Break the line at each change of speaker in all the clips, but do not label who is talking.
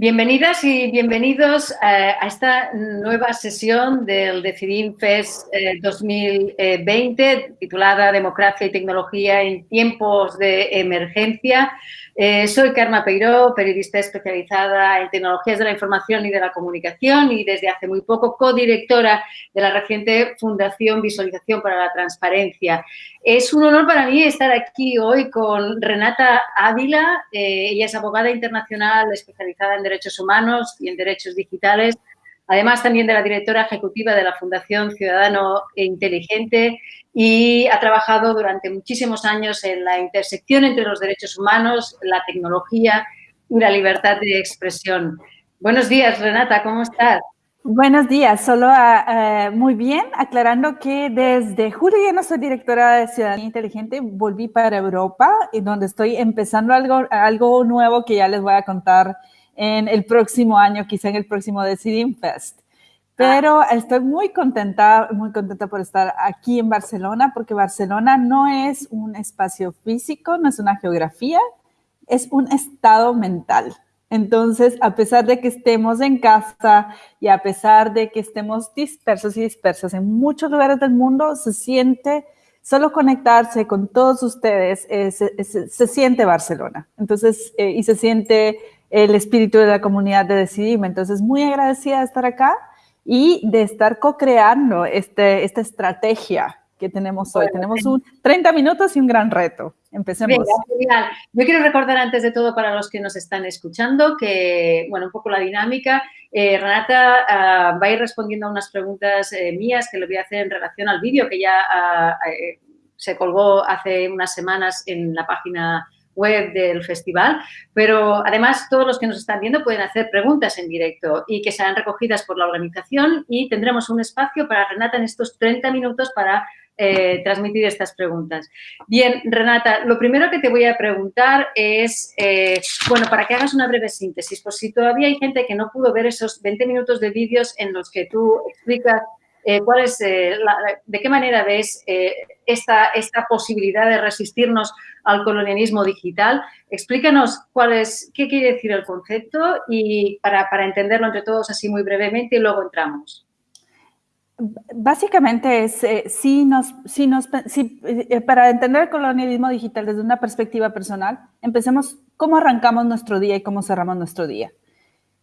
Bienvenidas y bienvenidos a esta nueva sesión del Decidim Fest 2020 titulada Democracia y Tecnología en tiempos de emergencia. Eh, soy Karma Peiró, periodista especializada en tecnologías de la información y de la comunicación y desde hace muy poco codirectora de la reciente Fundación Visualización para la Transparencia. Es un honor para mí estar aquí hoy con Renata Ávila. Eh, ella es abogada internacional especializada en derechos humanos y en derechos digitales además también de la directora ejecutiva de la Fundación Ciudadano e Inteligente y ha trabajado durante muchísimos años en la intersección entre los derechos humanos, la tecnología y la libertad de expresión. Buenos días, Renata, ¿cómo estás?
Buenos días, solo eh, muy bien, aclarando que desde julio ya no soy directora de Ciudadanía Inteligente, volví para Europa, y donde estoy empezando algo, algo nuevo que ya les voy a contar en el próximo año, quizá en el próximo Decidim Fest. Pero estoy muy contenta, muy contenta por estar aquí en Barcelona, porque Barcelona no es un espacio físico, no es una geografía, es un estado mental. Entonces, a pesar de que estemos en casa y a pesar de que estemos dispersos y dispersas en muchos lugares del mundo, se siente, solo conectarse con todos ustedes, eh, se, siente Barcelona. Entonces, eh, y se siente el espíritu de la comunidad de Decidim. Entonces, muy agradecida de estar acá y de estar co-creando este, esta estrategia que tenemos hoy. tenemos un 30 minutos y un gran reto. Empecemos.
Yo quiero recordar antes de todo para los que nos están escuchando que, bueno, un poco la dinámica. Eh, Renata ah, va a ir respondiendo a unas preguntas eh, mías que le voy a hacer en relación al vídeo que ya ah, eh, se colgó hace unas semanas en la página web del festival, pero además todos los que nos están viendo pueden hacer preguntas en directo y que serán recogidas por la organización y tendremos un espacio para Renata en estos 30 minutos para eh, transmitir estas preguntas. Bien, Renata, lo primero que te voy a preguntar es, eh, bueno, para que hagas una breve síntesis, por si todavía hay gente que no pudo ver esos 20 minutos de vídeos en los que tú explicas eh, ¿cuál es, eh, ¿De qué manera ves eh, esta, esta posibilidad de resistirnos al colonialismo digital? Explícanos cuál es, qué quiere decir el concepto y para, para entenderlo entre todos así muy brevemente y luego entramos.
Básicamente es, si nos, si nos, si, para entender el colonialismo digital desde una perspectiva personal, empecemos cómo arrancamos nuestro día y cómo cerramos nuestro día.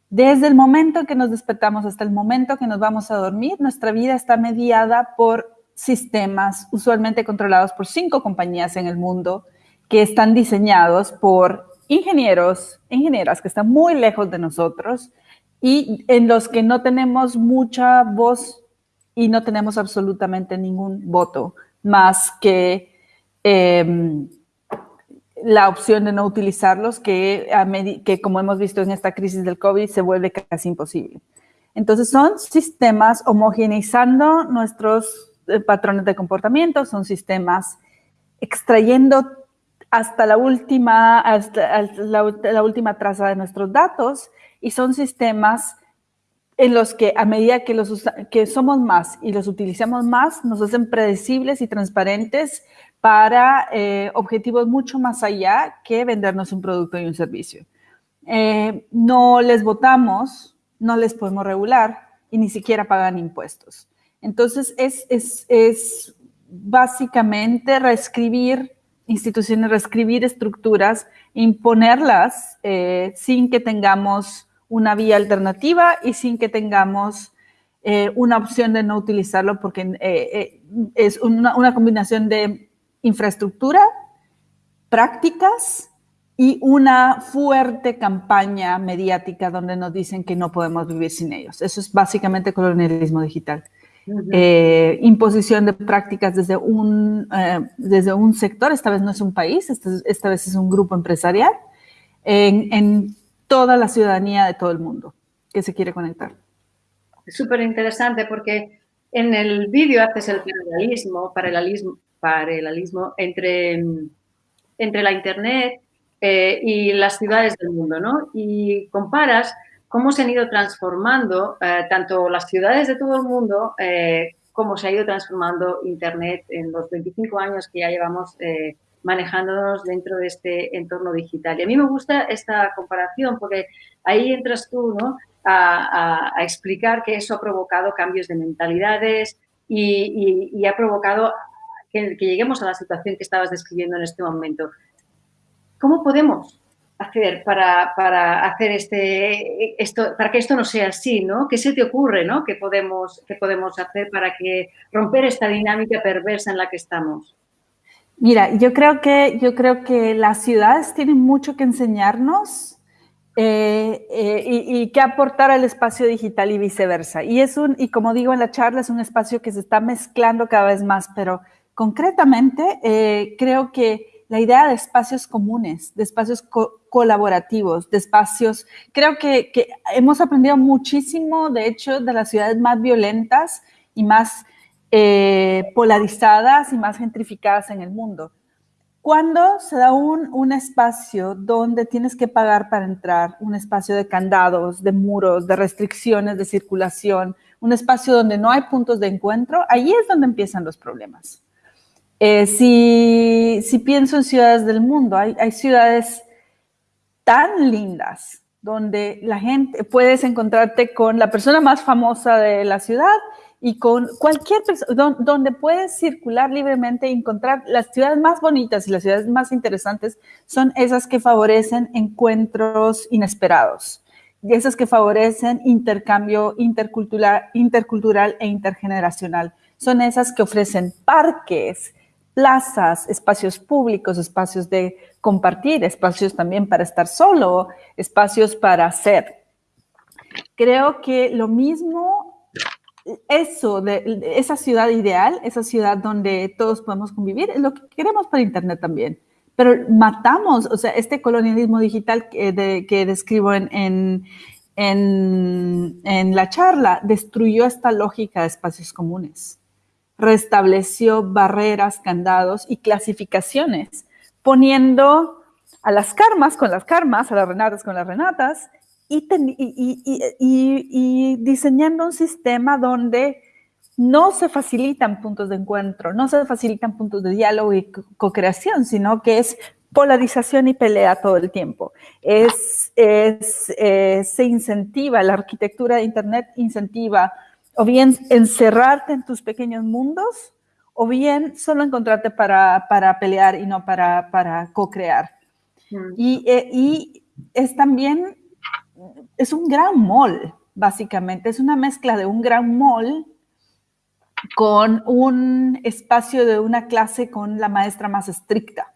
Desde el momento que nos despertamos hasta el momento que nos vamos a dormir, nuestra vida está mediada por sistemas usualmente controlados por cinco compañías en el mundo que están diseñados por ingenieros, ingenieras que están muy lejos de nosotros y en los que no tenemos mucha voz y no tenemos absolutamente ningún voto más que em, la opción de no utilizarlos, que, que como hemos visto en esta crisis del COVID, se vuelve casi imposible. Entonces, son sistemas homogeneizando nuestros eh, patrones de comportamiento, son sistemas extrayendo hasta la última, hasta la, última traza de nuestros datos y son sistemas en los que a medida que, los, que somos más y los utilizamos más, nos hacen predecibles y transparentes para eh, objetivos mucho más allá que vendernos un producto y un servicio. Eh, no les votamos, no les podemos regular y ni siquiera pagan impuestos. Entonces, es, es, es básicamente reescribir instituciones, reescribir estructuras, imponerlas eh, sin que tengamos una vía alternativa y sin que tengamos una opción de no utilizarlo porque es una, una combinación de infraestructura, prácticas y una fuerte campaña mediática donde nos dicen que no podemos vivir sin ellos. Eso es básicamente colonialismo digital. Eh, imposición de prácticas desde un, eh, desde un sector, esta vez no es un país, esta, vez es un grupo empresarial, en, en, toda la ciudadanía de todo el mundo que se quiere conectar.
Es súper interesante porque en el vídeo haces el paralelismo, paralelismo, paralelismo entre, entre la Internet eh, y las ciudades del mundo, ¿no? Y comparas cómo se han ido transformando eh, tanto las ciudades de todo el mundo eh, como se ha ido transformando Internet en los 25 años que ya llevamos manejándonos dentro de este entorno digital. Y a mí me gusta esta comparación porque ahí entras tú ¿no? a, explicar que eso ha provocado cambios de mentalidades y, ha provocado que, lleguemos a la situación que estabas describiendo en este momento. ¿Cómo podemos hacer para, hacer este, esto, para que esto no sea así, ¿no? ¿Qué se te ocurre, ¿no? ¿Qué podemos, qué podemos hacer para que romper esta dinámica perversa en la que estamos?
Mira, yo creo que, yo creo que las ciudades tienen mucho que enseñarnos eh, eh, y, que aportar al espacio digital y viceversa. Y es un, y como digo en la charla, es un espacio que se está mezclando cada vez más, pero concretamente eh, creo que la idea de espacios comunes, de espacios colaborativos, de espacios, creo que, hemos aprendido muchísimo, de hecho, de las ciudades más violentas y más eh, polarizadas y más gentrificadas en el mundo. Cuando se da un, un, espacio donde tienes que pagar para entrar, un espacio de candados, de muros, de restricciones de circulación, un espacio donde no hay puntos de encuentro, ahí es donde empiezan los problemas. Eh, si, pienso en ciudades del mundo, hay, hay ciudades tan lindas donde la gente, puedes encontrarte con la persona más famosa de la ciudad y con cualquier persona, donde puedes circular libremente y encontrar las ciudades más bonitas y las ciudades más interesantes son esas que favorecen encuentros inesperados, y esas que favorecen intercambio intercultural, intercultural e intergeneracional. Son esas que ofrecen parques, plazas, espacios públicos, espacios de compartir, espacios también para estar solo, espacios para hacer. Creo que lo mismo eso, de, esa ciudad ideal, esa ciudad donde todos podemos convivir, es lo que queremos para Internet también. Pero matamos, o sea, este colonialismo digital que, describo en, en, en, la charla destruyó esta lógica de espacios comunes. Restableció barreras, candados y clasificaciones, poniendo a las karmas con las karmas, a las renatas con las renatas, y, diseñando un sistema donde no se facilitan puntos de encuentro, no se facilitan puntos de diálogo y co-creación, sino que es polarización y pelea todo el tiempo. Es, se incentiva, la arquitectura de Internet incentiva o bien encerrarte en tus pequeños mundos, o bien solo encontrarte para, pelear y no para, para co-crear. Mm. Y, eh, y es también es un gran mall, básicamente. Es una mezcla de un gran mall con un espacio de una clase con la maestra más estricta,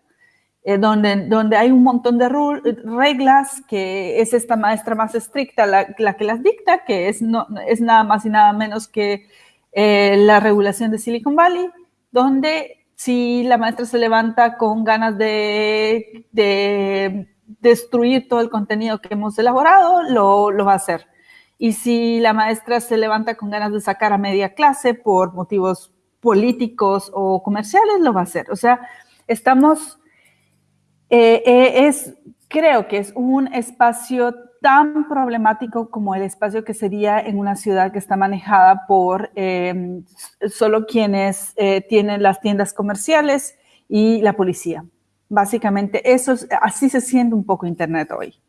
eh, donde, donde hay un montón de reglas, que es esta maestra más estricta la, que las dicta, que es, no, es nada más y nada menos que eh, la regulación de Silicon Valley, donde si la maestra se levanta con ganas de, de destruir todo el contenido que hemos elaborado, lo, lo va a hacer. Y si la maestra se levanta con ganas de sacar a media clase por motivos políticos o comerciales, lo va a hacer. O sea, estamos, eh, eh, es, creo que es un espacio tan problemático como el espacio que sería en una ciudad que está manejada por em, solo quienes eh, tienen las tiendas comerciales y la policía. Básicamente, eso así se siente un poco Internet hoy.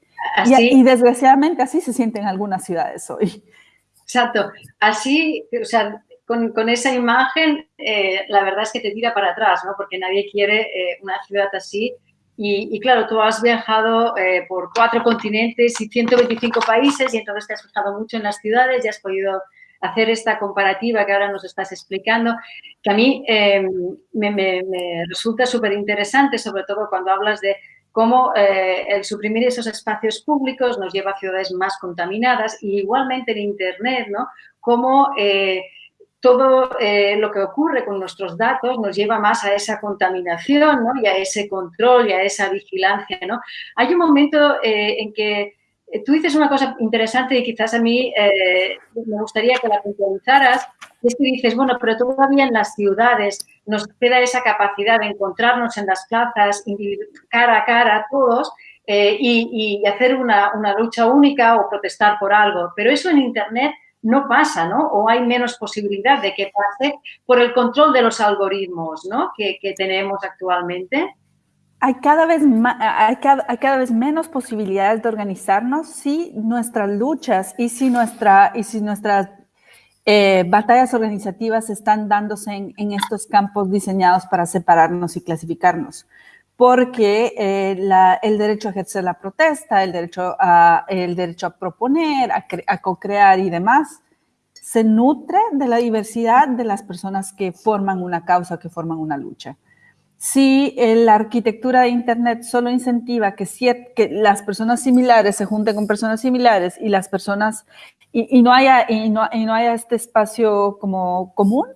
Y, desgraciadamente así se siente en algunas ciudades hoy.
Exacto. Así, o sea, con, esa imagen, eh, la verdad es que te tira para atrás, ¿no? Porque nadie quiere eh, una ciudad así. Y, claro, tú has viajado eh, por cuatro continentes y 125 países y entonces te has fijado mucho en las ciudades y has podido hacer esta comparativa que ahora nos estás explicando, que a mí em, me, resulta súper interesante, sobre todo cuando hablas de cómo eh, el suprimir esos espacios públicos nos lleva a ciudades más contaminadas y igualmente en Internet, ¿no? Cómo eh, todo eh, lo que ocurre con nuestros datos nos lleva más a esa contaminación ¿no? y a ese control y a esa vigilancia. ¿no? Hay un momento en que eh, tú dices una cosa interesante y quizás a mí eh, me gustaría que la puntualizaras, es que dices, bueno, pero todavía en las ciudades nos queda esa capacidad de encontrarnos en las plazas cara a cara todos eh, y, hacer una, lucha única o protestar por algo, pero eso en Internet no pasa, ¿no? O hay menos posibilidad de que pase por el control de los algoritmos, ¿no? Que, que tenemos actualmente.
hay cada, vez hay, cada, vez menos posibilidades de organizarnos si nuestras luchas y si, nuestra, y si nuestras eh, batallas organizativas están dándose en, estos campos diseñados para separarnos y clasificarnos. Porque eh, el derecho a ejercer la protesta, el derecho a, el derecho a proponer, a, a co-crear y demás, se nutre de la diversidad de las personas que forman una causa, que forman una lucha. Si la arquitectura de Internet solo incentiva que, las personas similares se junten con personas similares y las personas, y, no, haya, y no, no, haya este espacio como común,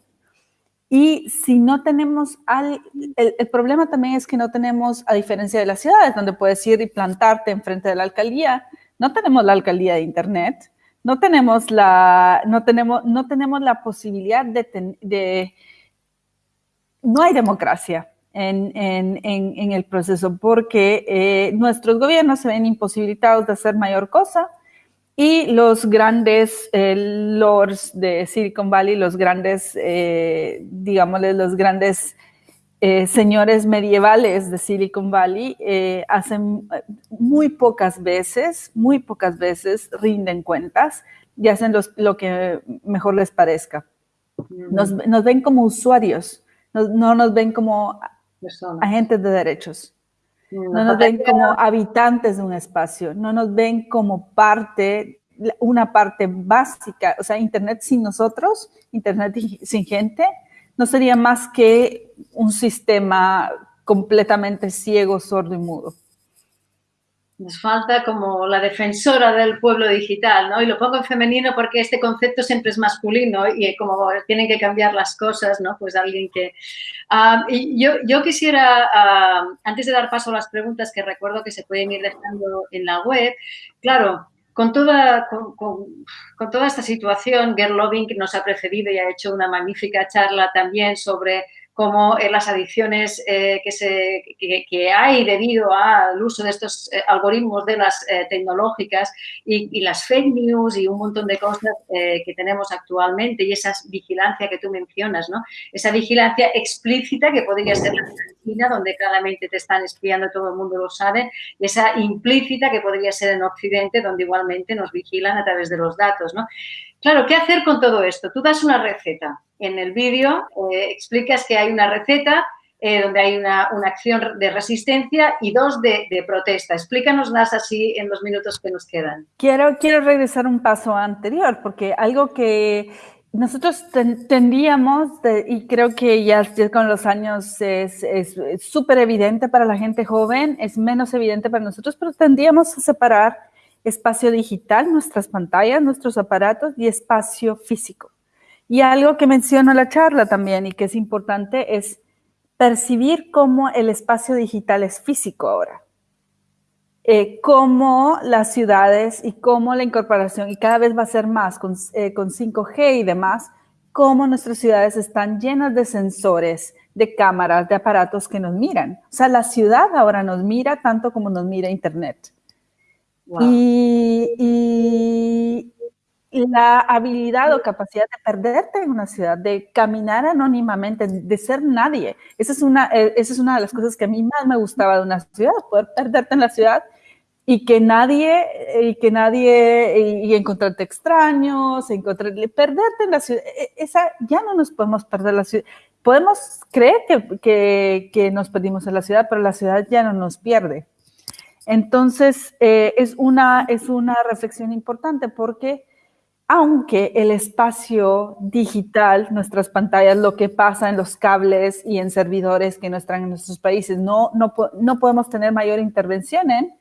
y si no tenemos, al, el, problema también es que no tenemos, a diferencia de las ciudades, donde puedes ir y plantarte enfrente de la alcaldía, no tenemos la alcaldía de Internet, no tenemos la, no tenemos, no tenemos la posibilidad de, de no hay democracia en, el proceso porque eh, nuestros gobiernos se ven imposibilitados de hacer mayor cosa y los grandes eh, lords de Silicon Valley, los grandes, eh, digámosle, los grandes señores medievales de Silicon Valley hacen muy pocas veces, muy pocas veces rinden cuentas y hacen lo que mejor les parezca. Nos, ven como usuarios, no nos ven como agentes de derechos. No nos ven como habitantes de un espacio, no nos ven como parte, una parte básica. O sea, Internet sin nosotros, Internet sin gente, no sería más que un sistema completamente ciego, sordo y mudo.
Nos falta como la defensora del pueblo digital, ¿no? Y lo pongo en femenino porque este concepto siempre es masculino y como tienen que cambiar las cosas, ¿no? Pues alguien que... Ah, y yo, yo, quisiera, ah, antes de dar paso a las preguntas que recuerdo que se pueden ir dejando en la web, claro, con toda, con, toda esta situación, Gerloving nos ha precedido y ha hecho una magnífica charla también sobre como en las adicciones eh, que, se, que, hay debido al uso de estos eh, algoritmos de las eh, tecnológicas y, las fake news y un montón de cosas que tenemos actualmente y esa vigilancia que tú mencionas, ¿no? Esa vigilancia explícita que podría ser Donde claramente te están espiando, todo el mundo lo sabe, esa implícita que podría ser en Occidente, donde igualmente nos vigilan a través de los datos, ¿no? Claro, ¿qué hacer con todo esto? Tú das una receta. En el vídeo eh, explicas que hay una receta eh, donde hay una, acción de resistencia y dos de, protesta. Explícanos más así en los minutos que nos quedan.
Quiero, quiero regresar un paso anterior, porque algo que nosotros tendríamos, y creo que ya, con los años es súper evidente para la gente joven, es menos evidente para nosotros, pero tendríamos a separar espacio digital, nuestras pantallas, nuestros aparatos y espacio físico. Y algo que menciono en la charla también y que es importante es percibir cómo el espacio digital es físico ahora. Eh, cómo las ciudades y cómo la incorporación, y cada vez va a ser más con, eh, con 5G y demás, cómo nuestras ciudades están llenas de sensores, de cámaras, de aparatos que nos miran. O sea, la ciudad ahora nos mira tanto como nos mira Internet. Y, la habilidad o capacidad de perderte en una ciudad, de caminar anónimamente, de ser nadie. Esa es una, eh, esa es una de las cosas que a mí más me gustaba de una ciudad, poder perderte en la ciudad y que nadie, y que nadie, y, encontrarte extraños, encontrar, perderte en la ciudad. E, esa, ya no nos podemos perder la ciudad. Podemos creer que, que, que nos perdimos en la ciudad, pero la ciudad ya no nos pierde. Entonces, eh, es, una, es una reflexión importante porque aunque el espacio digital, nuestras pantallas, lo que pasa en los cables y en servidores que no están en nuestros países, no, no, no podemos tener mayor intervención en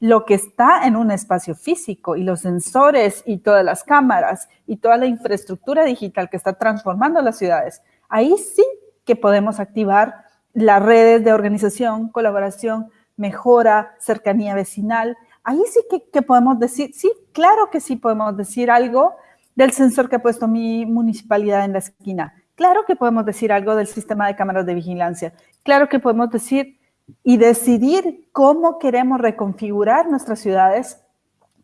lo que está en un espacio físico y los sensores y todas las cámaras y toda la infraestructura digital que está transformando las ciudades. Ahí sí que podemos activar las redes de organización, colaboración, mejora, cercanía vecinal. Ahí sí que, podemos decir, sí, claro que sí podemos decir algo del sensor que ha puesto mi municipalidad en la esquina. Claro que podemos decir algo del sistema de cámaras de vigilancia. Claro que podemos decir y decidir cómo queremos reconfigurar nuestras ciudades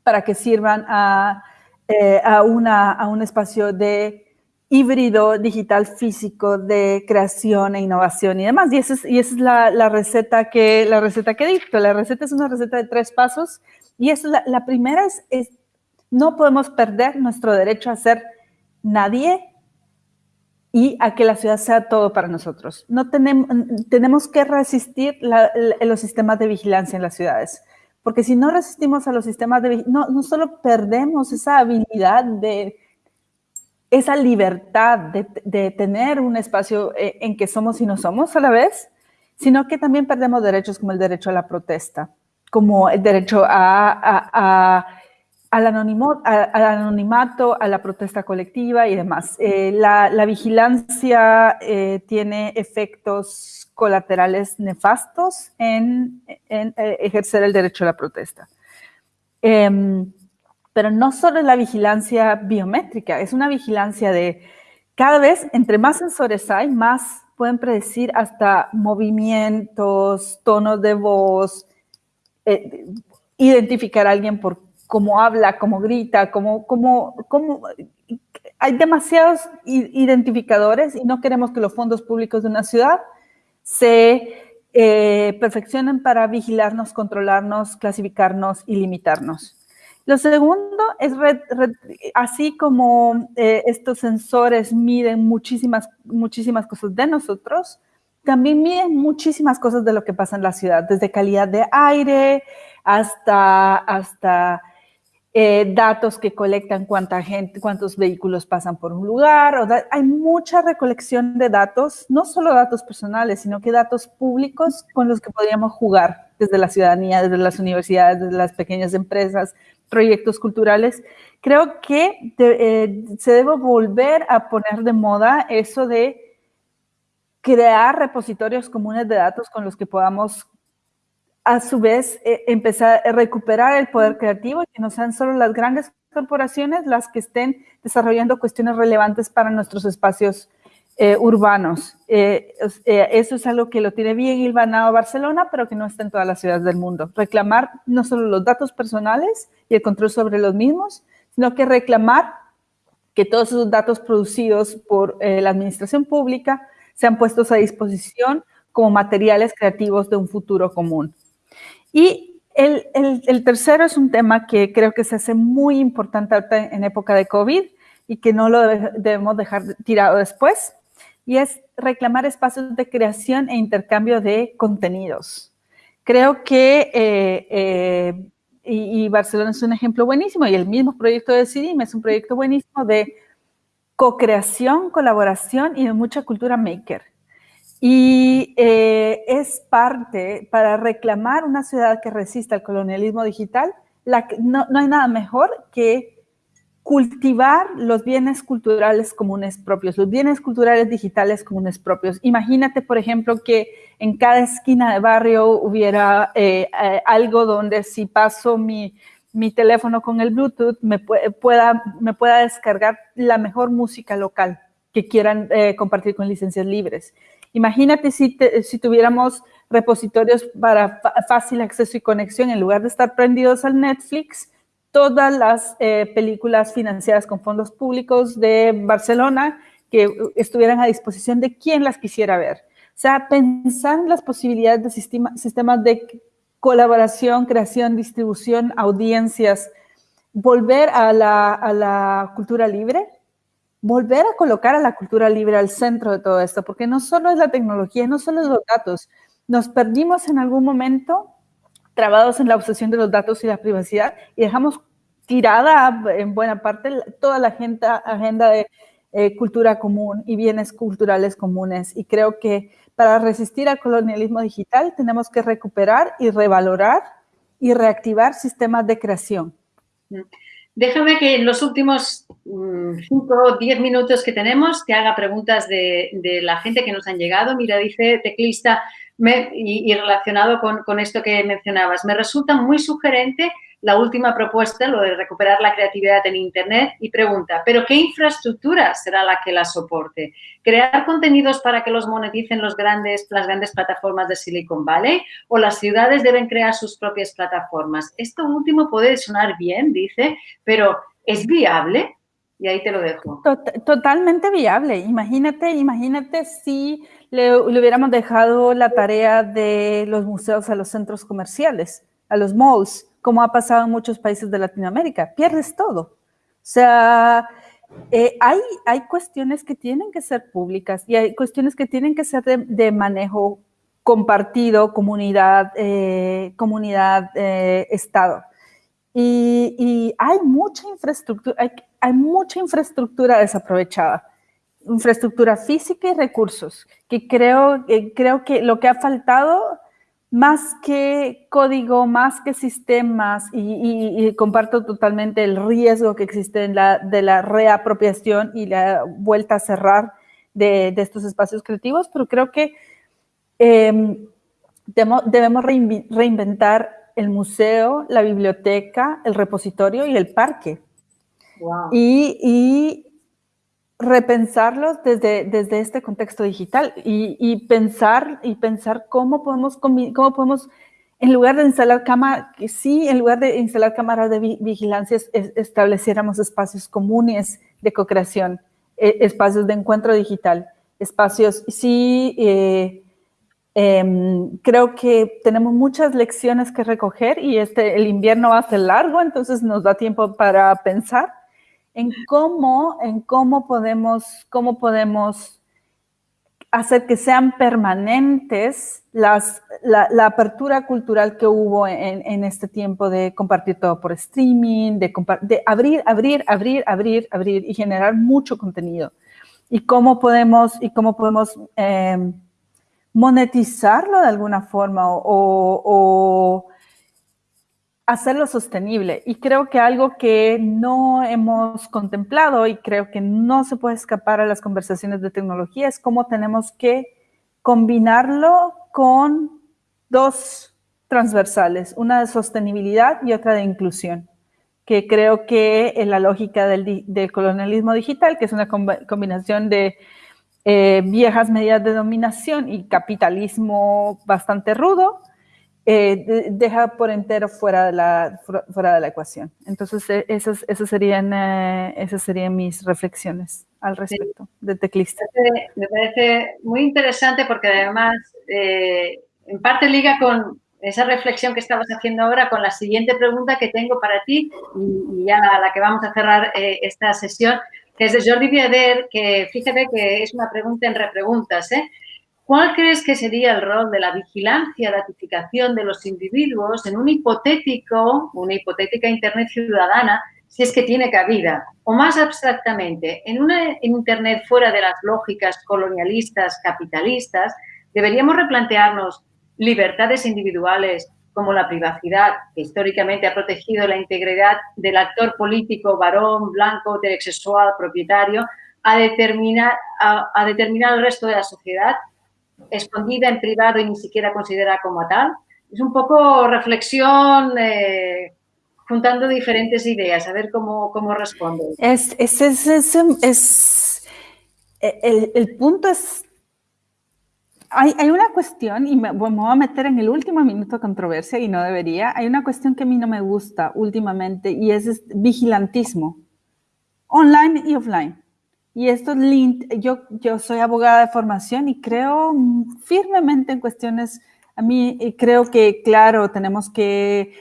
para que sirvan a, eh, a, una, a un espacio de híbrido digital físico de creación e innovación y demás. Y esa es, y esa es la, receta que, la receta que dicto. La receta es una receta de tres pasos y es la, la primera es, es, no podemos perder nuestro derecho a ser nadie y a que la ciudad sea todo para nosotros. No tenemos, tenemos que resistir los sistemas de vigilancia en las ciudades, porque si no resistimos a los sistemas de vigilancia, no, no solo perdemos esa habilidad de esa libertad de, tener un espacio eh, en que somos y no somos a la vez, sino que también perdemos derechos como el derecho a la protesta, como el derecho a, al, anonimato, a la protesta colectiva y demás. Eh, la, vigilancia eh, tiene efectos colaterales nefastos en, ejercer el derecho a la protesta. Em, pero no solo es la vigilancia biométrica, es una vigilancia de cada vez, entre más sensores hay, más pueden predecir hasta movimientos, tonos de voz, eh, identificar a alguien por cómo habla, cómo grita, cómo, cómo, cómo, hay demasiados identificadores y no queremos que los fondos públicos de una ciudad se eh, perfeccionen para vigilarnos, controlarnos, clasificarnos y limitarnos. Lo segundo es, así como eh, estos sensores miden muchísimas, muchísimas cosas de nosotros, también miden muchísimas cosas de lo que pasa en la ciudad, desde calidad de aire hasta, hasta eh, datos que colectan cuánta gente, cuántos vehículos pasan por un lugar. Hay mucha recolección de datos, no solo datos personales, sino que datos públicos con los que podríamos jugar desde la ciudadanía, desde las universidades, desde las pequeñas empresas, proyectos culturales. Creo que eh, se debe volver a poner de moda eso de crear repositorios comunes de datos con los que podamos a su vez eh, empezar a recuperar el poder creativo y que no sean solo las grandes corporaciones las que estén desarrollando cuestiones relevantes para nuestros espacios eh, urbanos. Eh, eso es algo que lo tiene bien hilvanado Barcelona, pero que no está en todas las ciudades del mundo. Reclamar no solo los datos personales y el control sobre los mismos, sino que reclamar que todos esos datos producidos por la administración pública sean puestos a disposición como materiales creativos de un futuro común. Y el, el, tercero es un tema que creo que se hace muy importante ahorita en época de COVID y que no lo debemos dejar tirado después, y es reclamar espacios de creación e intercambio de contenidos. Creo que, eh, eh, y, Barcelona es un ejemplo buenísimo, y el mismo proyecto de CIDIM es un proyecto buenísimo de co-creación, colaboración y de mucha cultura maker. Y eh, es parte para reclamar una ciudad que resista al colonialismo digital, no, hay nada mejor que cultivar los bienes culturales comunes propios, los bienes culturales digitales comunes propios. Imagínate, por ejemplo, que en cada esquina de barrio hubiera eh, eh, algo donde si paso mi, teléfono con el Bluetooth me pueda, descargar la mejor música local que quieran compartir con licencias libres. Imagínate si, si tuviéramos repositorios para fácil acceso y conexión en lugar de estar prendidos al Netflix, todas las eh, películas financiadas con fondos públicos de Barcelona que estuvieran a disposición de quien las quisiera ver. O sea, pensar en las posibilidades de sistemas de colaboración, creación, distribución, audiencias, volver a la cultura libre, volver a colocar a la cultura libre al centro de todo esto, porque no solo es la tecnología, no solo es los datos. Nos perdimos en algún momento trabados en la obsesión de los datos y la privacidad y dejamos tirada en buena parte toda la agenda, agenda de eh, cultura común y bienes culturales comunes. Y creo que para resistir al colonialismo digital tenemos que recuperar y revalorar y reactivar sistemas de creación.
Déjame que en los últimos 5 o 10 minutos que tenemos te haga preguntas de, de, la gente que nos han llegado. Mira, dice teclista, y, relacionado con, esto que mencionabas, me resulta muy sugerente la última propuesta, lo de recuperar la creatividad en Internet, y pregunta, ¿pero qué infraestructura será la que la soporte? ¿Crear contenidos para que los moneticen los grandes, las grandes plataformas de Silicon Valley? ¿O las ciudades deben crear sus propias plataformas? Esto último puede sonar bien, dice, pero ¿es viable? Y ahí te lo dejo.
Totalmente viable. Imagínate, imagínate si le, hubiéramos dejado la tarea de los museos a los centros comerciales, a los malls, como ha pasado en muchos países de Latinoamérica. Pierdes todo. O sea, eh, hay, hay cuestiones que tienen que ser públicas y hay cuestiones que tienen que ser de, manejo compartido, comunidad, eh, comunidad, eh, Estado. Y, hay mucha infraestructura, hay, mucha infraestructura desaprovechada, infraestructura física y recursos, que creo, creo que lo que ha faltado, más que código, más que sistemas, y, comparto totalmente el riesgo que existe en la, de la reapropiación y la vuelta a cerrar de, estos espacios creativos, pero creo que em, debemos reinventar el museo, la biblioteca, el repositorio y el parque. Y, repensarlos desde, desde este contexto digital y, pensar, y pensar cómo podemos, cómo podemos, en lugar de instalar cámaras, sí, en lugar de instalar cámaras de vigilancia, estableciéramos espacios comunes de co-creación, e, espacios de encuentro digital, espacios, sí, eh, Em, creo que tenemos muchas lecciones que recoger y este, el invierno va a ser largo, entonces nos da tiempo para pensar en cómo, en cómo, podemos, cómo podemos hacer que sean permanentes las, la, apertura cultural que hubo en, este tiempo de compartir todo por streaming, de, de, abrir, abrir, abrir, abrir, abrir y generar mucho contenido. Y cómo podemos, y cómo podemos em, monetizarlo de alguna forma o, hacerlo sostenible. Y creo que algo que no hemos contemplado y creo que no se puede escapar a las conversaciones de tecnología es cómo tenemos que combinarlo con dos transversales, una de sostenibilidad y otra de inclusión, que creo que en la lógica del, colonialismo digital, que es una combinación de eh, viejas medidas de dominación y capitalismo bastante rudo, eh, deja por entero fuera de la, fuera de la ecuación. Entonces, eh, esas, esas, serían, esas serían mis reflexiones al respecto de teclista.
Me parece, muy interesante porque además, en parte liga con esa reflexión que estabas haciendo ahora con la siguiente pregunta que tengo para ti y, ya la, la, que vamos a cerrar esta sesión, que es de Jordi Bieder, que fíjate que es una pregunta en repreguntas. ¿eh? ¿Cuál crees que sería el rol de la vigilancia, ratificación de los individuos en un hipotético, una hipotética Internet ciudadana, si es que tiene cabida? O más abstractamente, en una Internet fuera de las lógicas colonialistas, capitalistas, deberíamos replantearnos libertades individuales, como la privacidad, que históricamente ha protegido la integridad del actor político, varón, blanco, heterosexual, propietario, a determinar, a, determinar el resto de la sociedad, escondida en privado y ni siquiera considerada como tal. Es un poco reflexión eh, juntando diferentes ideas, a ver cómo, cómo responde.
Es, es, es, es el, el, punto es hay, una cuestión, y me, voy a meter en el último minuto de controversia y no debería, hay una cuestión que a mí no me gusta últimamente y es, vigilantismo, online y offline. Y esto yo, yo soy abogada de formación y creo firmemente en cuestiones, a mí creo que, claro, tenemos que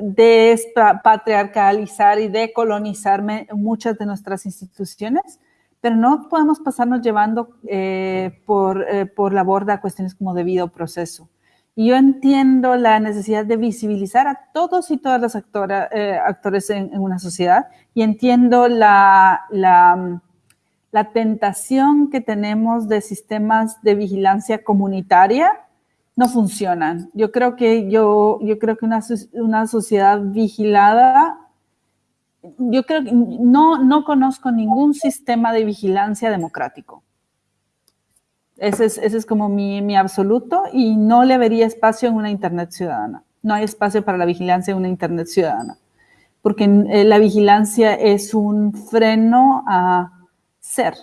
despatriarcalizar y decolonizar muchas de nuestras instituciones, pero no podemos pasarnos llevando eh, por, eh, por, la borda cuestiones como debido proceso. Y yo entiendo la necesidad de visibilizar a todos y todas las eh, actores en, una sociedad y entiendo la, la, la, tentación que tenemos de sistemas de vigilancia comunitaria no funcionan. Yo creo que, yo, yo creo que una, una sociedad vigilada yo creo que no, no conozco ningún sistema de vigilancia democrático. Ese es, ese es como mi, mi, absoluto y no le vería espacio en una Internet ciudadana. No hay espacio para la vigilancia en una Internet ciudadana. Porque eh, la vigilancia es un freno a ser.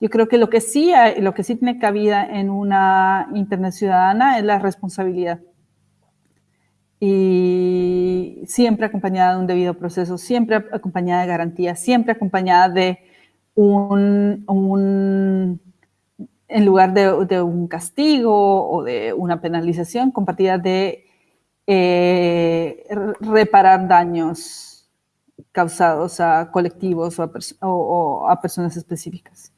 Yo creo que lo que sí, lo que sí tiene cabida en una Internet ciudadana es la responsabilidad y siempre acompañada de un debido proceso, siempre acompañada de garantías, siempre acompañada de un, en lugar de, un castigo o de una penalización, compartida de eh, reparar daños causados a colectivos o a, personas específicas.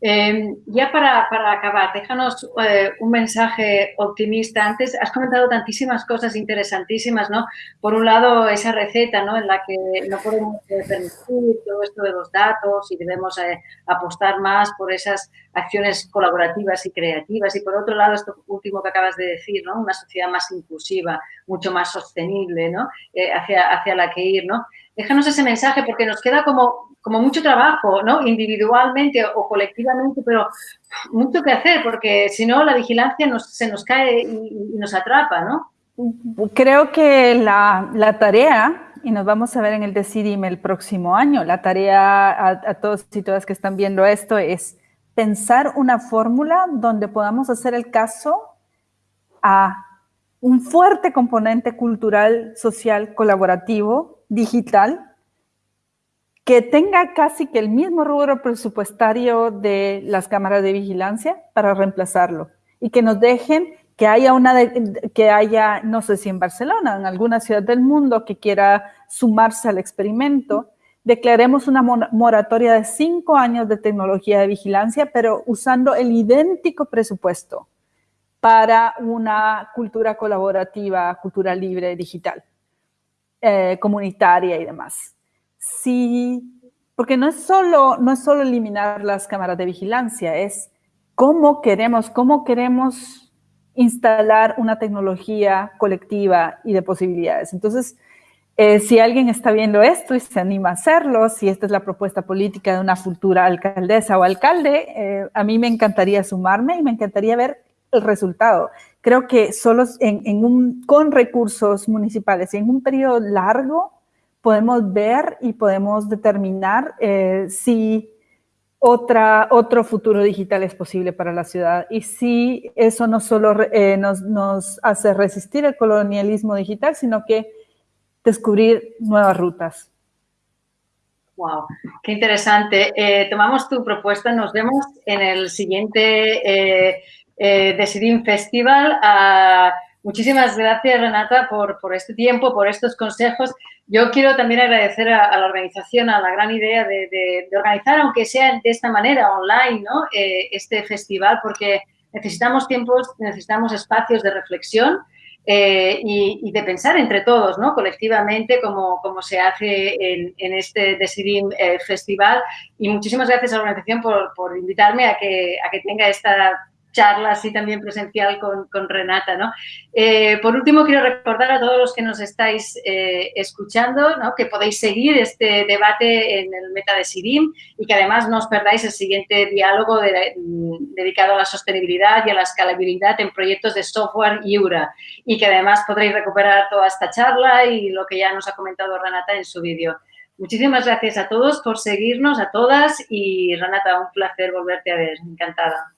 Em, ya para, acabar, déjanos eh, un mensaje optimista. Antes has comentado tantísimas cosas interesantísimas, ¿no? Por un lado, esa receta, ¿no? En la que no podemos eh, permitir todo esto de los datos y debemos eh, apostar más por esas acciones colaborativas y creativas. Y por otro lado, esto último que acabas de decir, ¿no? Una sociedad más inclusiva, mucho más sostenible, ¿no? hacia, hacia la que ir, ¿no? Déjanos ese mensaje porque nos queda como como mucho trabajo, ¿no? Individualmente o colectivamente, pero mucho que hacer, porque si no la vigilancia se nos cae y, nos atrapa, ¿no?
Creo que la, tarea, y nos vamos a ver en el Decidim el próximo año, la tarea a, a todos y todas que están viendo esto es pensar una fórmula donde podamos hacer el caso a un fuerte componente cultural, social, colaborativo, digital, que tenga casi que el mismo rubro presupuestario de las cámaras de vigilancia para reemplazarlo y que nos dejen que haya una que haya no sé si en Barcelona en alguna ciudad del mundo que quiera sumarse al experimento declaremos una moratoria de cinco años de tecnología de vigilancia pero usando el idéntico presupuesto para una cultura colaborativa cultura libre digital eh, comunitaria y demás sí, porque no es, solo, no es solo eliminar las cámaras de vigilancia, es cómo queremos, cómo queremos instalar una tecnología colectiva y de posibilidades. Entonces, eh, si alguien está viendo esto y se anima a hacerlo, si esta es la propuesta política de una futura alcaldesa o alcalde, eh, a mí me encantaría sumarme y me encantaría ver el resultado. Creo que solo en un, con recursos municipales y en un periodo largo podemos ver y podemos determinar eh, si otra, otro futuro digital es posible para la ciudad y si eso no solo eh, nos, hace resistir el colonialismo digital, sino que descubrir nuevas rutas.
Wow, qué interesante. Eh, tomamos tu propuesta, nos vemos en el siguiente eh, Decidim Festival. Ah, Muchísimas gracias, Renata, por, por, este tiempo, por estos consejos. Yo quiero también agradecer a, la organización, a la gran idea de, organizar, aunque sea de esta manera, online, ¿no? Eh, este festival, porque necesitamos tiempos, necesitamos espacios de reflexión eh, y, de pensar entre todos, ¿no? colectivamente, como, como se hace en, este Decidim eh, Festival. Y muchísimas gracias a la organización por, por invitarme a que, a que tenga esta charla así también presencial con, Renata. ¿no? Eh, por último, quiero recordar a todos los que nos estáis eh, escuchando ¿no? que podéis seguir este debate en el Meta de Sirim y que además no os perdáis el siguiente diálogo dedicado a la sostenibilidad y a la escalabilidad en proyectos de software IURA y que además podréis recuperar toda esta charla y lo que ya nos ha comentado Renata en su vídeo. Muchísimas gracias a todos por seguirnos, a todas y Renata, un placer volverte a ver, encantada.